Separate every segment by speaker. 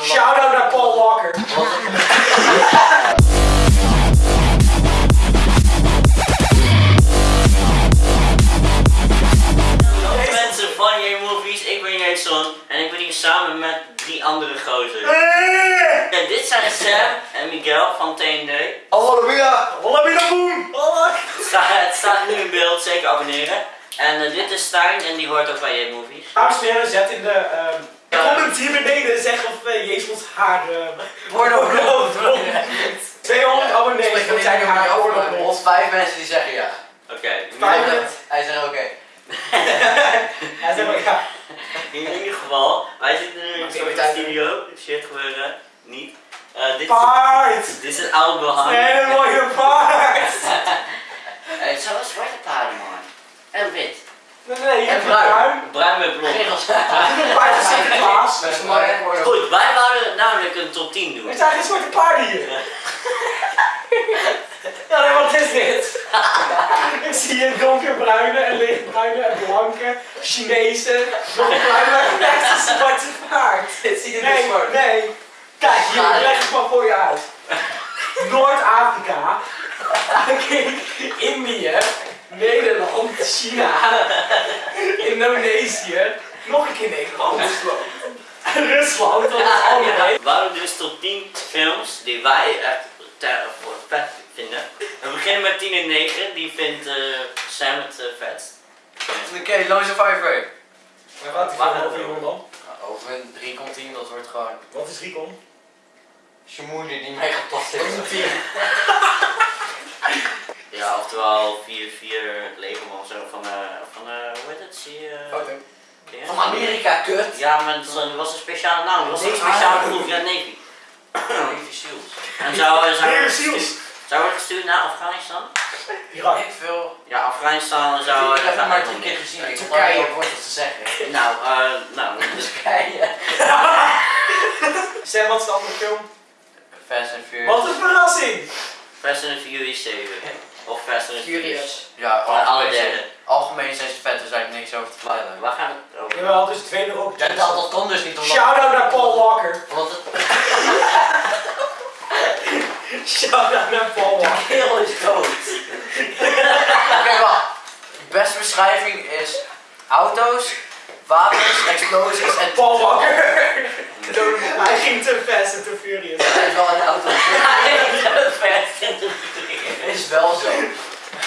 Speaker 1: te
Speaker 2: Shout-out naar Paul Walker.
Speaker 3: Hallo mensen van J-Movies, ik ben Jason en ik ben hier samen met drie andere gozers. En dit zijn Sam en Miguel van TND.
Speaker 1: Hallo Mia!
Speaker 2: Holla binnen boom.
Speaker 3: Het staat, nu in beeld, zeker abonneren. En eh, dit is Stijn en die hoort ook bij J-Movies.
Speaker 2: Dames en heren, zet in de ehm, comment hier beneden zeg of uh, Jezels haar uh,
Speaker 1: Porno
Speaker 2: porno 200 abonnees dat zijn haar porno
Speaker 1: Ons vijf mensen die zeggen ja.
Speaker 3: Oké,
Speaker 2: Vijf
Speaker 3: in-
Speaker 2: mensen.
Speaker 1: Hij zegt oké.
Speaker 2: Hij zegt maar ja.
Speaker 3: in ieder geval, wij zitten nu in een
Speaker 1: tijd
Speaker 3: studio. Shit gebeuren, niet. Eh, dit,
Speaker 2: Paard.
Speaker 3: dit is het oude behang.
Speaker 2: Nee, een mooie paard.
Speaker 3: Het zijn wel zwarte paarden man. En wit.
Speaker 2: Nee, nee,
Speaker 1: En bruin.
Speaker 2: Bruin
Speaker 3: met blond.
Speaker 1: Regels.
Speaker 2: Een paard van
Speaker 3: Goed, wij wouden namelijk een top 10 doen.
Speaker 2: Er zijn geen zwarte paarden hier. Ja, nee, wat is dit? Ik zie een donkerbruine en lichtbruine en blanke, Chinese, nog een bruine, maar echt een zwarte paard.
Speaker 1: Dit ziet er
Speaker 2: Nee,
Speaker 1: dus voor.
Speaker 2: nee. Kijk, hier, ik leg het maar voor je uit. Noord-Afrika, Indië, Nederland, China, Indonesië, nog een keer Nederland. Rusland, dat is allemaal.
Speaker 3: We wouden dus top 10 films die wij echt ter, voor vet vinden. We beginnen met 10 en 9, die vindt eh, Sam het eh, vetst.
Speaker 1: Oké, Lone Survivor.
Speaker 2: Maar wat is
Speaker 3: Waar
Speaker 2: er
Speaker 3: gaat
Speaker 2: over
Speaker 1: Nou,
Speaker 2: jongen dan?
Speaker 1: Over een 3 komt 10, dat wordt gewoon.
Speaker 2: Wat is?
Speaker 1: Je moeder die mij gaat plassen.
Speaker 3: Ja, oftewel 4-4 Legerman of zo van, eh van eh hoe heet het? Zie je?
Speaker 1: Van Amerika, kut.
Speaker 3: Ja, maar het was- een speciale naam, het was een speciale groep, ja Navy.
Speaker 1: Navy Seals.
Speaker 3: En zou, zou, zou worden gestuurd naar Afghanistan?
Speaker 2: Irak.
Speaker 1: Ik veel.
Speaker 3: Ja, Afghanistan zou...
Speaker 1: Ik heb het maar drie keer gezien. Ik
Speaker 2: Turkije.
Speaker 1: Wordt wat te zeggen.
Speaker 3: Nou, eh, nou,
Speaker 1: Turkije.
Speaker 2: Sam, wat is de andere film?
Speaker 1: Fast and Furious.
Speaker 2: Wat een verrassing!
Speaker 3: Fast and Furious 7. Of Fast and Furious.
Speaker 1: Ja, algemeen,
Speaker 3: derde.
Speaker 1: zijn- algemeen zijn ze vet, is eigenlijk niks over te vertellen.
Speaker 2: Jawel, dus twee erop.
Speaker 1: Ja, dat, dat kon dus niet omdat...
Speaker 2: Shout-out naar Paul Walker.
Speaker 1: omdat het
Speaker 2: Shout-out naar Paul Walker.
Speaker 1: heel is dood. Oké, wacht. Beste beschrijving is auto's, wapens, explosies en...
Speaker 2: Paul Walker. Hij ging te fast en te furious.
Speaker 1: Hij is wel een auto.
Speaker 3: Fast and
Speaker 1: Is wel zo.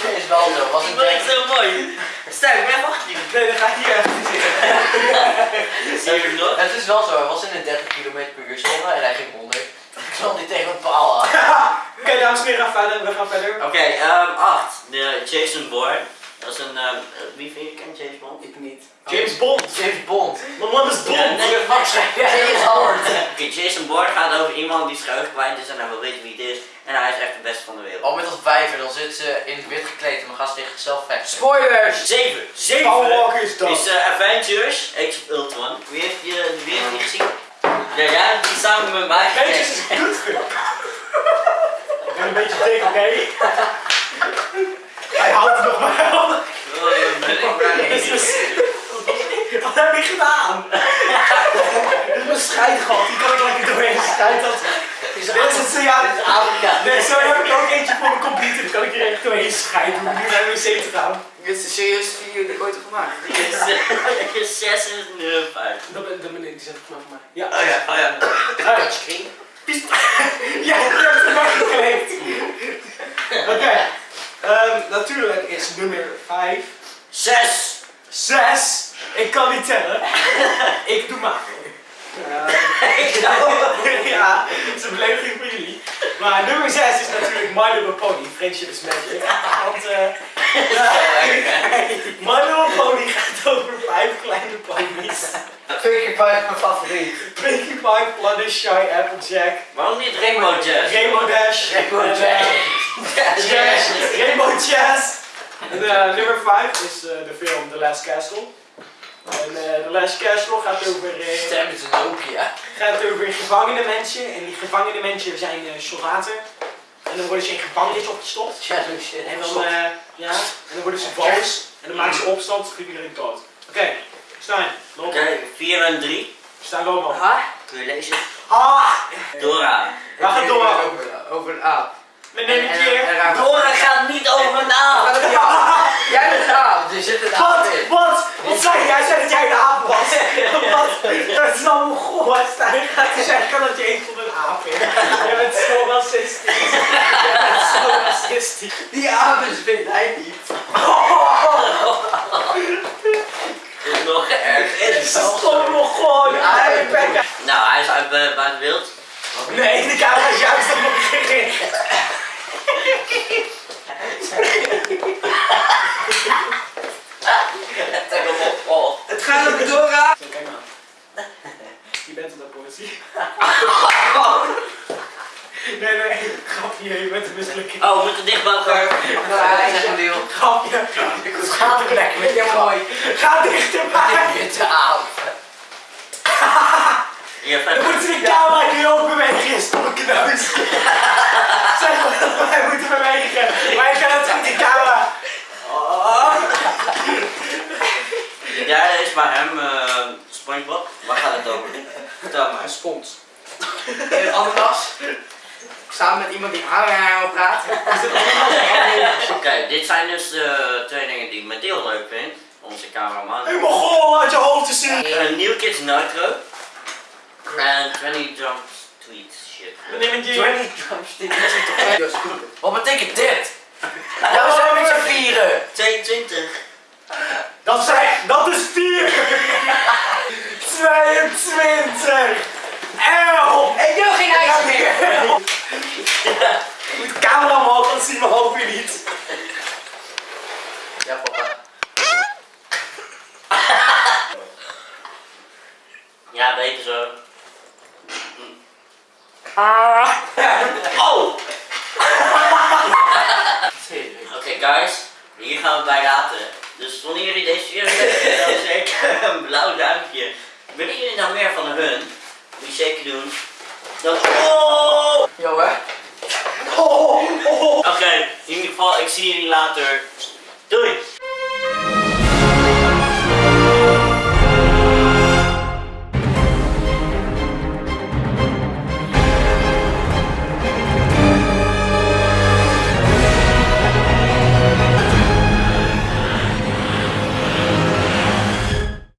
Speaker 1: Is wel zo. Was een
Speaker 3: Dat is
Speaker 1: denk...
Speaker 3: zo mooi. Sterk, ben wacht je.
Speaker 2: Nee, dan ga ik hier even zitten.
Speaker 3: Nog?
Speaker 1: Het is wel zo, hij was in een 30 km per uur zone en hij ging 100. Ik zal niet tegen een paal aan.
Speaker 2: Oké, dames en heren, we gaan verder. We gaan verder.
Speaker 3: Oké, ehm 8. De Jason Bourne. Dat is een, ehm, wie vind je kent James Bond?
Speaker 1: Ik niet.
Speaker 2: James Bond.
Speaker 1: James Bond.
Speaker 2: Mijn man is Bond.
Speaker 3: Ja, nee.
Speaker 1: Wat schrijf jij in hard?
Speaker 3: Oké, Jason Bourne gaat over iemand die zijn kwijt is en hij wil weten wie het is. En hij is echt de beste van de wereld.
Speaker 1: Al met dat wijven, dan zit ze in het wit gekleed en dan gaan ze tegen zichzelf vechten.
Speaker 2: Spoilers.
Speaker 3: 7. 7.
Speaker 2: Paul Walker is dood.
Speaker 3: Is eh, Avengers Age of Ultron. Wie heeft, je, wie heeft die gezien? Ja, jij hebt die samen met mij
Speaker 2: Avengers is een kutfilm. Ik ben een beetje tegen, oké? Hij houdt er nog maar van.
Speaker 3: Oh, ben ik blij.
Speaker 2: Jezus. Wat heb ik gedaan? Mijn scheidgat, die kan ik lekker doorheen scheiden. Dat
Speaker 1: Is
Speaker 2: het, ja.
Speaker 1: Afrika.
Speaker 2: Nee, zo heb ik ook eentje voor mijn computer, die kan ik er echt doorheen scheiden. Hoe nu naar de wc te gaan.
Speaker 1: Dit is de serieusste video die ik ooit heb gemaakt.
Speaker 3: Is 6 en nummer 5.
Speaker 2: Dat ben, dat ben ik, die zet ik vanaf mij. Ja.
Speaker 3: Oh ja, oh ja.
Speaker 1: Touchscreen.
Speaker 2: Ja, ik heb het erbij gekleed. Oké. Ehm, natuurlijk is nummer 5.
Speaker 3: 6.
Speaker 2: 6. Ik kan niet tellen. ik doe maar. Ja, het is een belediging voor jullie. Maar nummer 6 is natuurlijk My Little Pony, Friendship is Magic. Want eh My Little Pony gaat over vijf kleine ponies.
Speaker 1: Twee keer vijf mijn favoriet.
Speaker 2: Pinkie Pie, Fluttershy, Shy, Applejack,
Speaker 3: Waarom niet Rainbow Jazz?
Speaker 2: Rainbow Dash,
Speaker 1: Rainbow Jazz.
Speaker 2: eh, Jazz, Rainbow Jazz. En eh, nummer 5 is eh, de film The Last Castle. En eh The Last Castle gaat over, eh,
Speaker 1: Stem is een Nokia.
Speaker 2: gaat over gevangene mensen. En die gevangene mensen zijn eh, soldaten. En dan worden ze in gevangenis opgestopt.
Speaker 1: Ja, shit.
Speaker 2: En dan, eh, ja, en dan worden ze boos. En dan maken ze opstand, schieten iedereen dood. Oké, Stijn, loop
Speaker 3: Oké, 4 en 3.
Speaker 2: Stijn, loop maar.
Speaker 1: Ha?
Speaker 3: Kun je lezen?
Speaker 2: Ah!
Speaker 3: Dora.
Speaker 2: We gaan door.
Speaker 1: Over, over een aap.
Speaker 2: We nemen een
Speaker 1: En- en-
Speaker 2: keer.
Speaker 1: en raar-
Speaker 3: Dora gaat niet over een naam.
Speaker 1: Jij bent een aap, er zit een aap
Speaker 2: Wat?
Speaker 1: in.
Speaker 2: Wat? Wat zei je? Jij zei dat jij een aap was. Wat? Dat is allemaal goh. Stijn gaat zeggen dat je een van een aap bent. Je bent zo racistisch. Je bent zo racistisch.
Speaker 1: Die aap is vindt hij niet.
Speaker 3: Dat is nog erg.
Speaker 2: Nog gewoon.
Speaker 3: Nou, hij is uit bu- buiten beeld.
Speaker 2: Nee, de camera is juist op mijn gericht.
Speaker 3: Op. Oh.
Speaker 1: Het gaat over Dora.
Speaker 2: Zo, kijk maar. Je bent een politie. Nee, nee, grapje, je bent een mislukking.
Speaker 3: Oh, we moeten dicht bij elkaar.
Speaker 1: Hij is een deel.
Speaker 2: Grapje. Ga er lekker met je mooi. Ga dichterbij.
Speaker 1: Witte aap.
Speaker 3: Je hebt
Speaker 2: Dan
Speaker 3: even-
Speaker 2: moeten we de camera nu ook bewegen, stomme kneus. Zeg maar dat wij moeten bewegen. Maar ik kan het goed, die camera. Oh.
Speaker 3: De derde is bij hem uh, SpongeBob. Waar gaat het over? Vertel maar.
Speaker 1: Een spons. In een ananas. Samen met iemand die aan praat.
Speaker 3: Oké, dit zijn dus de twee dingen die ik met heel leuk vind. Onze cameraman.
Speaker 2: Ik mag gewoon uit je hoofd te zien.
Speaker 3: Een New Kids Nitro. En 20 Jumps Tweets shit.
Speaker 2: We nemen een
Speaker 1: 20
Speaker 2: G.
Speaker 1: drumsticks. Dat is toch Wat betekent dit? Ja, we zijn met z'n vieren.
Speaker 3: 22.
Speaker 2: Dat zijn, dat is 4. 22. 11.
Speaker 1: Ik wil geen ijs meer.
Speaker 2: Ik moet de camera omhoog, dan zien we hoop je niet.
Speaker 1: Ja, papa.
Speaker 3: Ja, zo.
Speaker 2: Ah.
Speaker 3: Oh! Oké guys, hier gaan we bij laten. Dus wanneer jullie deze video hebben, dan zeker een blauw duimpje. Willen jullie nou meer van hun? Moet je zeker doen. Dan... Oh!
Speaker 1: Yo, hè?
Speaker 2: Oh, oh, oh.
Speaker 3: Oké, in ieder geval, ik zie jullie later. Doei!